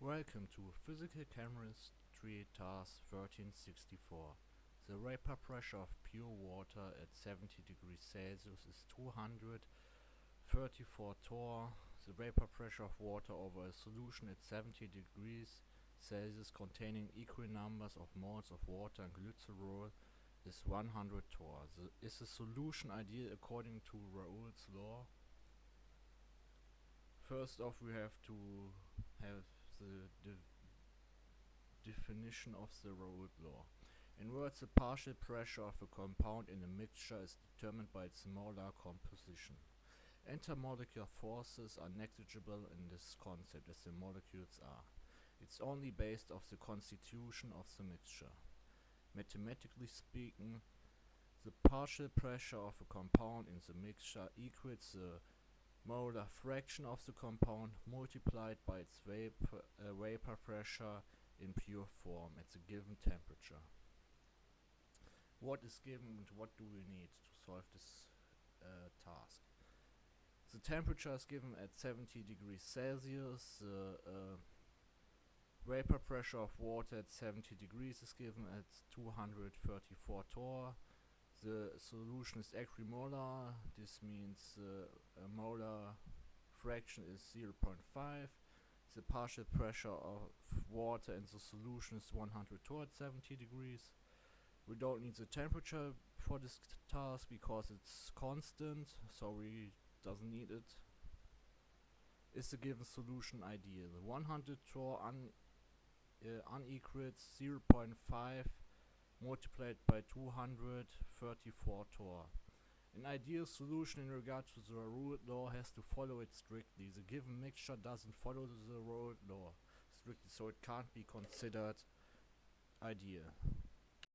Welcome to Physical Chemistry Task 1364. The vapor pressure of pure water at 70 degrees Celsius is 234 torr. The vapor pressure of water over a solution at 70 degrees Celsius containing equal numbers of moles of water and glycerol is 100 torr. The, is the solution ideal according to Raoult's law? First off we have to have the de definition of the Raoult law. In words, the partial pressure of a compound in a mixture is determined by its molar composition. Intermolecular forces are negligible in this concept as the molecules are. It's only based off the constitution of the mixture. Mathematically speaking, the partial pressure of a compound in the mixture equals the molar fraction of the compound multiplied by its vapor, uh, vapor pressure in pure form at the given temperature. What is given and what do we need to solve this uh, task? The temperature is given at 70 degrees Celsius, the uh, vapor pressure of water at 70 degrees is given at 234 torr, solution is equimolar. This means uh, a molar fraction is 0.5. The partial pressure of water in the solution is 100 towards 70 degrees. We don't need the temperature for this task because it's constant, so we doesn't need it. Is the given solution ideal? 100 torr un uh, unequals 0.5 multiplied by 234 torr. An ideal solution in regard to the Raoult law has to follow it strictly. The given mixture doesn't follow the Raoult law strictly, so it can't be considered ideal.